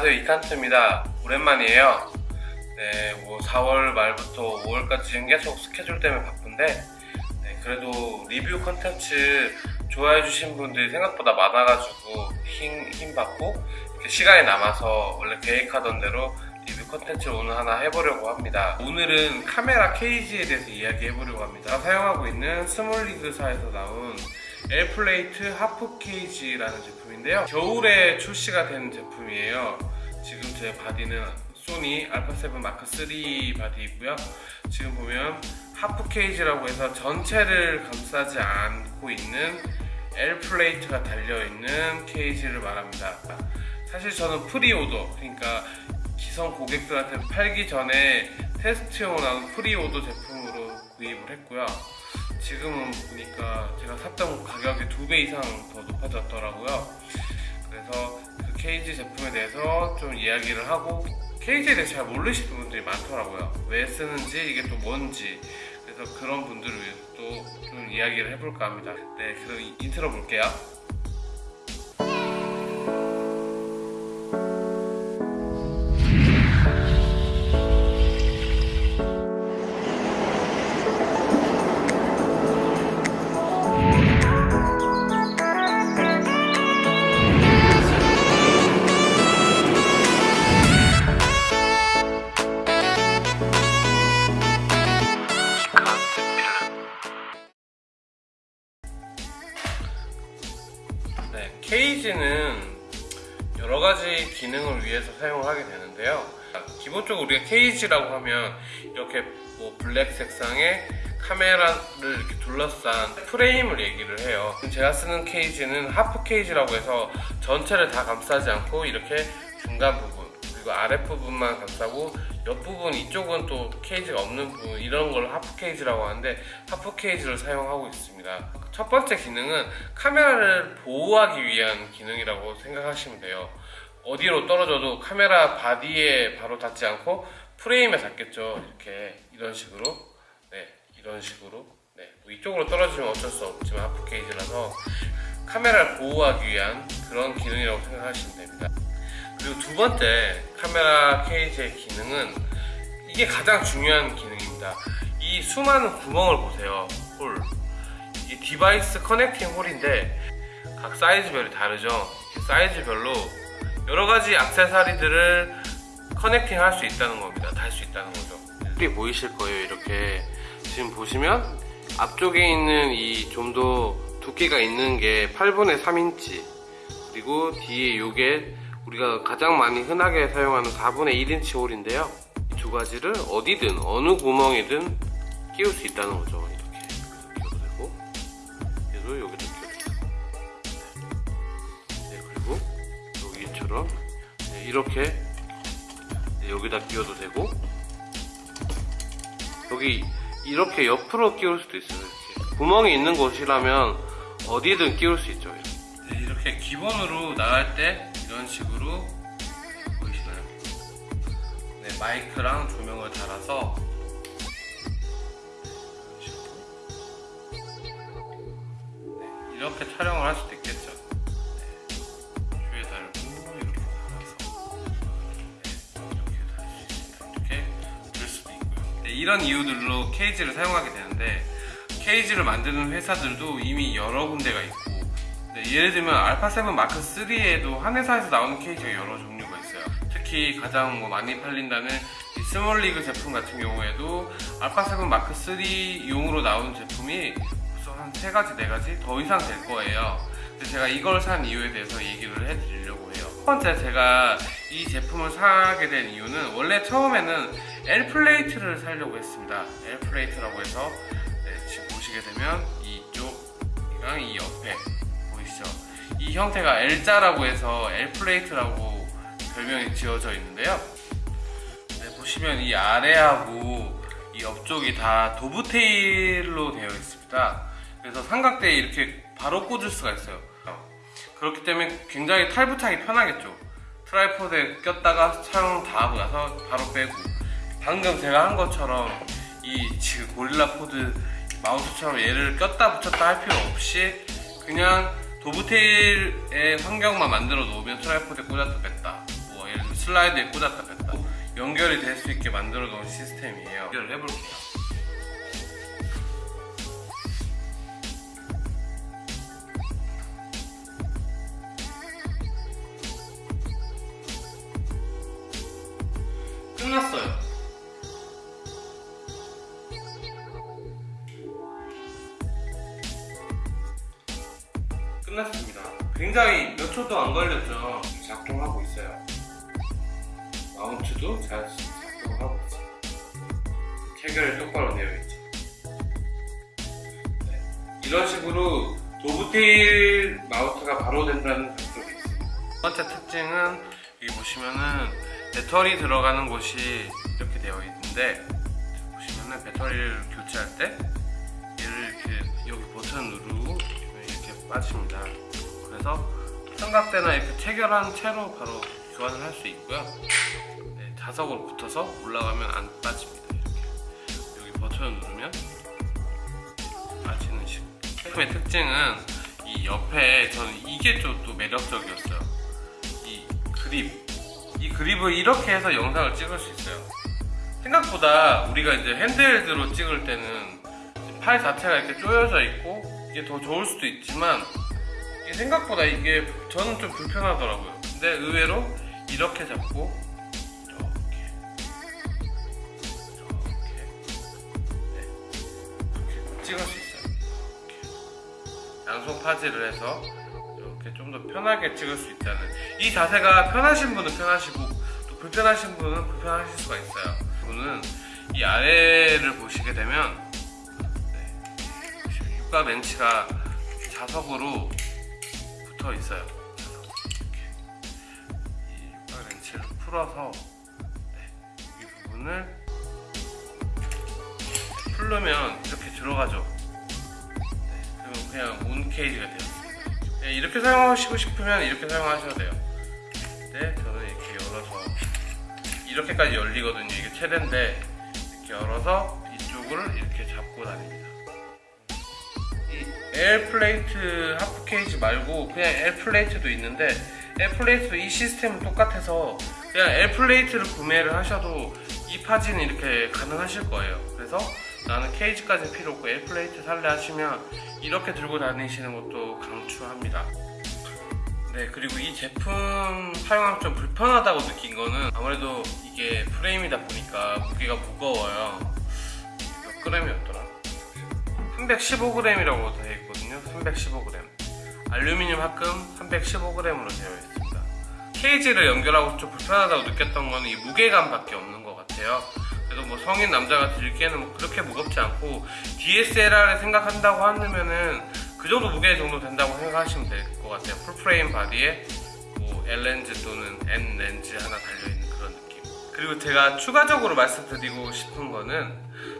안녕하세요. 이칸트입니다. 오랜만이에요. 네, 뭐 4월 말부터 5월까지 계속 스케줄 때문에 바쁜데 네, 그래도 리뷰 컨텐츠 좋아해 주신 분들이 생각보다 많아가지고 힘, 힘 받고 시간이 남아서 원래 계획하던 대로 리뷰 컨텐츠를 오늘 하나 해보려고 합니다. 오늘은 카메라 cage에 대해서 이야기해보려고 합니다. 사용하고 있는 SmallRig사에서 나온 L plate half cage라는 제품인데요. 겨울에 출시가 된 제품이에요 지금 제 바디는 소니 알파7 마크 3 body이고요. 지금 보면 half cage라고 해서 전체를 감싸지 않고 있는 L plate가 달려있는 cage를 말합니다. 사실 저는 pre-order 그러니까 기성 고객들한테 팔기 전에 테스트용으로 나온 pre-order 제품으로 구입을 했고요. 지금은 보니까 제가 샀던 가격이 두 배 이상 더 높아졌더라고요. 그래서 그 케이지 제품에 대해서 좀 이야기를 하고 케이지에 대해서 잘 모르시는 분들이 많더라고요. 왜 쓰는지 이게 또 뭔지. 그래서 그런 분들을 위해서 또 좀 이야기를 해볼까 합니다. 네 그럼 인트로 볼게요 여러 가지 기능을 위해서 사용을 하게 되는데요. 기본적으로 우리가 케이지라고 하면 이렇게 뭐 블랙 색상의 카메라를 이렇게 둘러싼 프레임을 얘기를 해요. 제가 쓰는 케이지는 하프 케이지라고 해서 전체를 다 감싸지 않고 이렇게 중간 부분 그리고 아랫부분만 감싸고 옆부분 이쪽은 또 케이지가 없는 부분 이런 걸 하프 케이지라고 하는데 하프 케이지를 사용하고 있습니다 첫 번째 기능은 카메라를 보호하기 위한 기능이라고 생각하시면 돼요 어디로 떨어져도 카메라 바디에 바로 닿지 않고 프레임에 닿겠죠 이렇게 이런 식으로 네 이런 식으로 네, 뭐 이쪽으로 떨어지면 어쩔 수 없지만 하프 케이지라서 카메라를 보호하기 위한 그런 기능이라고 생각하시면 됩니다 그리고 두 번째 카메라 케이지의 기능은 이게 가장 중요한 기능입니다. 이 수많은 구멍을 보세요. hole. 이 device connecting hole인데 각 사이즈별이 다르죠. 사이즈별로 여러 가지 액세서리들을 connecting 할 수 있다는 겁니다. 달 수 있다는 거죠. 여기 보이실 거예요. 이렇게 지금 보시면 앞쪽에 있는 이 좀 더 두께가 있는 게 8분의 3인치 그리고 뒤에 요게 우리가 가장 많이 흔하게 사용하는 4분의 1인치 hole인데요 이 두 가지를 어디든 어느 구멍이든 끼울 수 있다는 거죠 여기처럼 네, 이렇게 네, 여기다 끼워도 되고 여기 이렇게 옆으로 끼울 수도 있어요 이렇게 구멍이 있는 곳이라면 어디든 끼울 수 있죠 이렇게. 네, 이렇게 기본으로 나갈 때 이런 식으로 보이시나요? 네, 마이크랑 조명을 달아서 이렇게 촬영을 할 수도 있겠죠. 이런 이유들로 케이지를 사용하게 되는데 케이지를 만드는 회사들도 이미 여러 군데가 있고 네, 예를 들면 알파7 마크 3에도 한 회사에서 나오는 케이지가 여러 종류가 있어요. 특히 가장 뭐 많이 팔린다는 이 SmallRig 제품 같은 경우에도 알파7 마크 3용으로 나온 제품이 벌써 한 3가지 4가지 더 이상 될 거예요. 제가 이걸 산 이유에 대해서 얘기를 해드리려고 해요 첫 번째 제가 이 제품을 사게 된 이유는 원래 처음에는 L plate를 사려고 했습니다 L plate라고 해서 네, 지금 보시게 되면 이쪽이랑 이 옆에 보이시죠? 이 형태가 L자라고 해서 L plate라고 별명이 지어져 있는데요. 네, 보시면 이 아래하고 이 옆쪽이 다 dovetail로 되어 있습니다. 그래서 삼각대에 이렇게 바로 꽂을 수가 있어요. 그렇기 때문에 굉장히 탈부착이 편하겠죠. tripod에 꼈다가 촬영 다 하고 나서 바로 빼고. 방금 제가 한 것처럼 이 지금 GorillaPod 마우스처럼 얘를 꼈다 붙였다 할 필요 없이 그냥 dovetail의 환경만 만들어 놓으면 tripod에 꽂았다 뺐다. 뭐 예를 슬라이드에 꽂았다 뺐다. 연결이 될 수 있게 만들어 놓은 시스템이에요. 연결을 해볼게요 끝났어요 끝났습니다. 굉장히 몇 초도 안 걸렸죠. 작동하고 있어요. 마운트도 잘 작동하고 있어요. 체결이 똑바로 되어 있죠. 네. 이런 식으로 도브테일 마우스가 바로 된다는 장점이 있습니다. 첫 번째 특징은 여기 보시면은 배터리 들어가는 곳이 이렇게 되어 있는데 보시면은 배터리를 교체할 때 얘를 이렇게 여기 버튼 누르고 이렇게 빠집니다. 그래서 삼각대나 이렇게 체결한 채로 바로 교환을 할 수 있고요. 네, 자석으로 붙어서 올라가면 안 빠집니다. 이렇게 여기 버튼을 누르면 빠지는 식. 제품의 특징은 이 옆에 저는 이게 좀 또 매력적이었어요. 이 그립. 이 그립을 이렇게 해서 영상을 찍을 수 있어요. 생각보다 우리가 이제 핸드헬드로 찍을 때는 팔 자체가 이렇게 쪼여져 있고 이게 더 좋을 수도 있지만 이게 생각보다 이게 저는 좀 불편하더라고요. 근데 의외로 이렇게 잡고 이렇게 이렇게 네, 찍을 수 있어요. 이렇게. 양손 파지를 해서 이렇게 좀 더 편하게 찍을 수 있다는 이 자세가 편하신 분은 편하시고 또 불편하신 분은 불편하실 수가 있어요. 분은 이 아래를 보시게 되면 네, 육각 렌치가 자석으로 붙어 있어요. 이렇게. 이 육각 렌치를 풀어서 네, 이 부분을 풀르면 이렇게 들어가죠. 네, 그러면 그냥 온 cage가. 네, 이렇게 사용하시고 싶으면 이렇게 사용하셔도 돼요. 네, 저는 이렇게 열어서 이렇게까지 열리거든요. 이게 최대인데 이렇게 열어서 이쪽을 이렇게 잡고 다닙니다. 이 L plate half cage 말고 그냥 L plate도 있는데 air plate도 이 시스템은 똑같아서 그냥 air plate를 구매를 하셔도 이 파지는 이렇게 가능하실 거예요. 그래서 나는 케이지까지 필요 없고 air plate 살래 하시면 이렇게 들고 다니시는 것도 강추합니다. 네 그리고 이 제품 사용하면 좀 불편하다고 느낀 거는 아무래도 이게 프레임이다 보니까 무게가 무거워요. 몇 그램이었더라? 315g이라고 되어 있거든요. 315g 알루미늄 합금 315g으로 되어 있습니다. 케이지를 연결하고 좀 불편하다고 느꼈던 거는 이 무게감밖에 없는 것 같아요. 그래도 뭐 성인 남자가 들기에는 뭐 그렇게 무겁지 않고 DSLR을 생각한다고 하면은 그 정도 무게 정도 된다고 생각하시면 될 것 같아요. full frame 바디에 뭐 L 렌즈 또는 N 렌즈 하나 달려있는 그런 느낌. 그리고 제가 추가적으로 말씀드리고 싶은 거는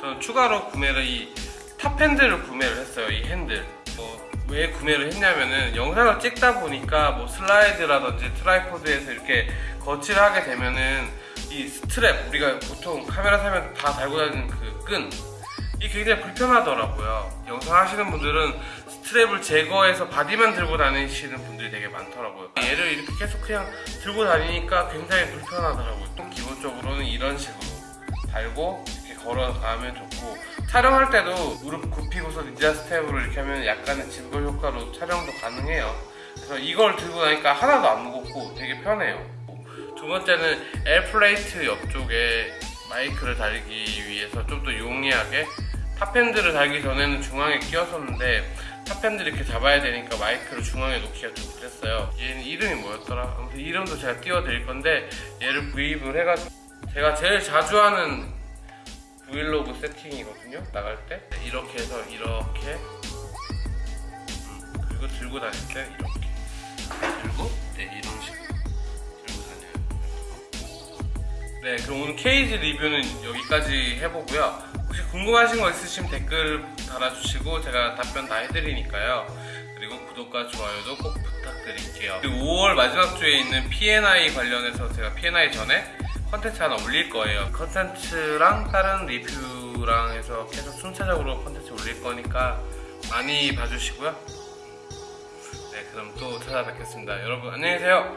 저는 추가로 구매를 이 top handle을 구매를 했어요. 이 핸들. 뭐 왜 구매를 했냐면은 영상을 찍다 보니까 뭐 슬라이드라든지 tripod에서 이렇게 거치를 하게 되면은 이 스트랩 우리가 보통 카메라 사면 다 달고 다니는 그 끈. 이게 굉장히 불편하더라고요. 영상 하시는 분들은 스트랩을 제거해서 바디만 들고 다니시는 분들이 되게 많더라고요. 얘를 이렇게 계속 그냥 들고 다니니까 굉장히 불편하더라고요. 또 기본적으로는 이런 식으로 달고 이렇게 걸어가면 좋고 촬영할 때도 무릎 굽히고서 닌자 스텝으로 이렇게 하면 약간의 짐벌 효과로 촬영도 가능해요. 그래서 이걸 들고 다니까 하나도 안 무겁고 되게 편해요. 두 번째는 air plate 옆쪽에 마이크를 달기 위해서 좀 더 용이하게 top handle을 달기 전에는 중앙에 끼웠었는데 top handle 이렇게 잡아야 되니까 마이크를 중앙에 놓기가 좀 그랬어요. 얘는 이름이 뭐였더라? 아무튼 이름도 제가 띄워드릴 건데 얘를 구입을 해가지고 제가 제일 자주 하는 브이로그 세팅이거든요. 나갈 때. 네, 이렇게 해서 이렇게. 음, 그리고 들고 다닐 때 이렇게. 들고 네 이런 식으로 들고 다녀요. 네 그럼 오늘 케이지 리뷰는 여기까지 해보고요 혹시 궁금하신 거 있으시면 댓글 달아주시고 제가 답변 다 해드리니까요. 그리고 구독과 좋아요도 꼭 부탁드릴게요. 그리고 5월 마지막 주에 있는 P&I 관련해서 제가 P&I 전에 컨텐츠 하나 올릴 거예요. 컨텐츠랑 다른 리뷰랑 해서 계속 순차적으로 컨텐츠 올릴 거니까 많이 봐주시고요. 네 그럼 또 찾아뵙겠습니다. 여러분 안녕히 계세요